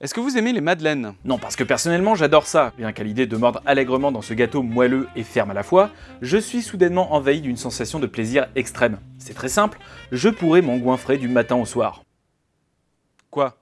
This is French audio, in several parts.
Est-ce que vous aimez les madeleines? Non, parce que personnellement j'adore ça. Bien qu'à l'idée de mordre allègrement dans ce gâteau moelleux et ferme à la fois, je suis soudainement envahi d'une sensation de plaisir extrême. C'est très simple, je pourrais m'engouinfrer du matin au soir. Quoi?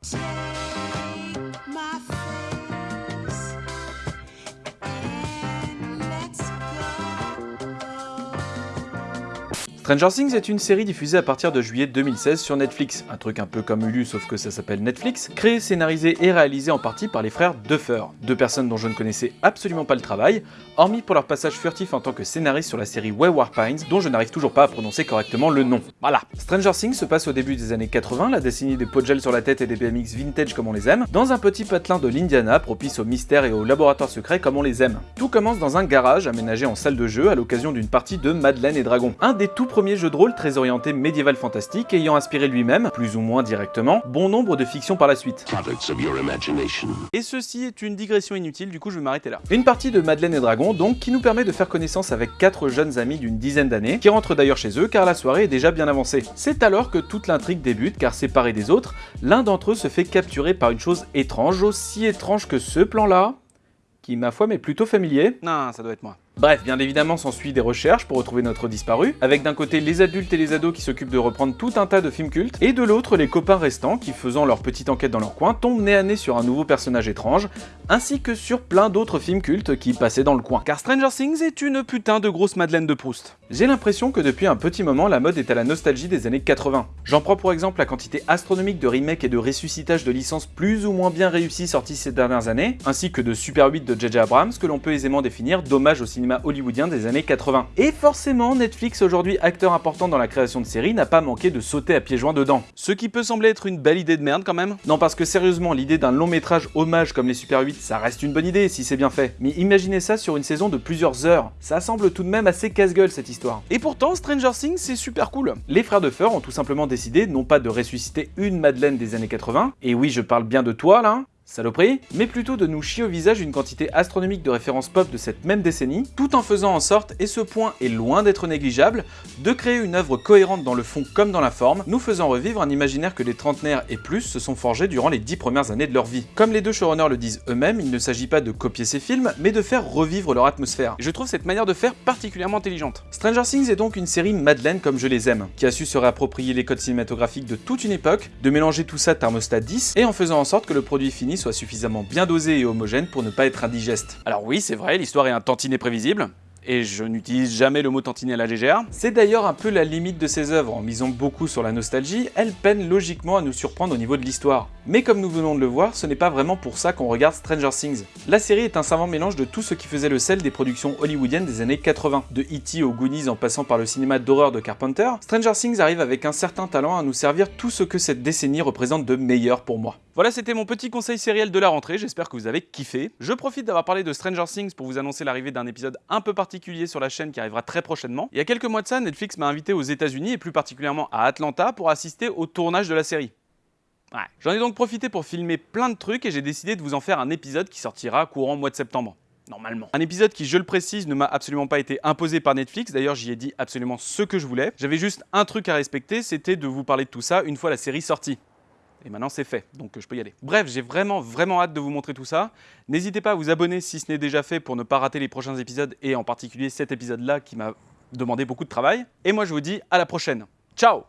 Stranger Things est une série diffusée à partir de juillet 2016 sur Netflix, un truc un peu comme Hulu sauf que ça s'appelle Netflix, créée, scénarisée et réalisée en partie par les frères Duffer, deux personnes dont je ne connaissais absolument pas le travail, hormis pour leur passage furtif en tant que scénariste sur la série Wayward Pines, dont je n'arrive toujours pas à prononcer correctement le nom. Voilà. Stranger Things se passe au début des années 80, la décennie des pots de gel sur la tête et des BMX vintage comme on les aime, dans un petit patelin de l'Indiana propice au mystère et au laboratoire secret comme on les aime. Tout commence dans un garage aménagé en salle de jeu à l'occasion d'une partie de Madeleine et Dragon, un des tout premier jeu de rôle très orienté médiéval fantastique ayant inspiré lui-même, plus ou moins directement, bon nombre de fictions par la suite. Et ceci est une digression inutile, du coup je vais m'arrêter là. Une partie de Madeleine et Dragon donc qui nous permet de faire connaissance avec quatre jeunes amis d'une dizaine d'années, qui rentrent d'ailleurs chez eux car la soirée est déjà bien avancée. C'est alors que toute l'intrigue débute car séparé des autres, l'un d'entre eux se fait capturer par une chose étrange, aussi étrange que ce plan là, qui ma foi m'est plutôt familier. Non, ça doit être moi. Bref, bien évidemment s'ensuit des recherches pour retrouver notre disparu, avec d'un côté les adultes et les ados qui s'occupent de reprendre tout un tas de films cultes, et de l'autre les copains restants qui, faisant leur petite enquête dans leur coin, tombent nez à nez sur un nouveau personnage étrange, ainsi que sur plein d'autres films cultes qui passaient dans le coin. Car Stranger Things est une putain de grosse Madeleine de Proust. J'ai l'impression que depuis un petit moment, la mode est à la nostalgie des années 80. J'en prends pour exemple la quantité astronomique de remakes et de ressuscitages de licences plus ou moins bien réussies sorties ces dernières années, ainsi que de Super 8 de J.J. Abrams que l'on peut aisément définir d'hommage au cinéma hollywoodien des années 80. Et forcément, Netflix, aujourd'hui acteur important dans la création de séries, n'a pas manqué de sauter à pieds joints dedans. Ce qui peut sembler être une belle idée de merde quand même. Non, parce que sérieusement, l'idée d'un long métrage hommage comme les Super 8, ça reste une bonne idée si c'est bien fait. Mais imaginez ça sur une saison de plusieurs heures. Ça semble tout de même assez casse-gueule cette histoire. Et pourtant, Stranger Things, c'est super cool. Les frères de Feur ont tout simplement décidé non pas de ressusciter une Madeleine des années 80, et oui, je parle bien de toi là, saloperie, mais plutôt de nous chier au visage une quantité astronomique de références pop de cette même décennie, tout en faisant en sorte, et ce point est loin d'être négligeable, de créer une œuvre cohérente dans le fond comme dans la forme, nous faisant revivre un imaginaire que les trentenaires et plus se sont forgés durant les dix premières années de leur vie. Comme les deux showrunners le disent eux-mêmes, il ne s'agit pas de copier ces films, mais de faire revivre leur atmosphère. Et je trouve cette manière de faire particulièrement intelligente. Stranger Things est donc une série Madeleine comme je les aime, qui a su se réapproprier les codes cinématographiques de toute une époque, de mélanger tout ça thermostat 10, et en faisant en sorte que le produit fini soit suffisamment bien dosé et homogène pour ne pas être indigeste. Alors oui, c'est vrai, l'histoire est un tantinet prévisible, et je n'utilise jamais le mot tantinet à la légère. C'est d'ailleurs un peu la limite de ses œuvres, en misant beaucoup sur la nostalgie, elles peinent logiquement à nous surprendre au niveau de l'histoire. Mais comme nous venons de le voir, ce n'est pas vraiment pour ça qu'on regarde Stranger Things. La série est un savant mélange de tout ce qui faisait le sel des productions hollywoodiennes des années 80. De E.T. aux Goonies en passant par le cinéma d'horreur de Carpenter, Stranger Things arrive avec un certain talent à nous servir tout ce que cette décennie représente de meilleur pour moi. Voilà, c'était mon petit conseil sériel de la rentrée, j'espère que vous avez kiffé. Je profite d'avoir parlé de Stranger Things pour vous annoncer l'arrivée d'un épisode un peu particulier sur la chaîne qui arrivera très prochainement. Il y a quelques mois de ça, Netflix m'a invité aux États-Unis et plus particulièrement à Atlanta pour assister au tournage de la série. Ouais. J'en ai donc profité pour filmer plein de trucs et j'ai décidé de vous en faire un épisode qui sortira courant mois de septembre. Normalement. Un épisode qui, je le précise, ne m'a absolument pas été imposé par Netflix. D'ailleurs, j'y ai dit absolument ce que je voulais. J'avais juste un truc à respecter, c'était de vous parler de tout ça une fois la série sortie. Et maintenant c'est fait, donc je peux y aller. Bref, j'ai vraiment vraiment hâte de vous montrer tout ça. N'hésitez pas à vous abonner si ce n'est déjà fait pour ne pas rater les prochains épisodes et en particulier cet épisode-là qui m'a demandé beaucoup de travail. Et moi je vous dis à la prochaine. Ciao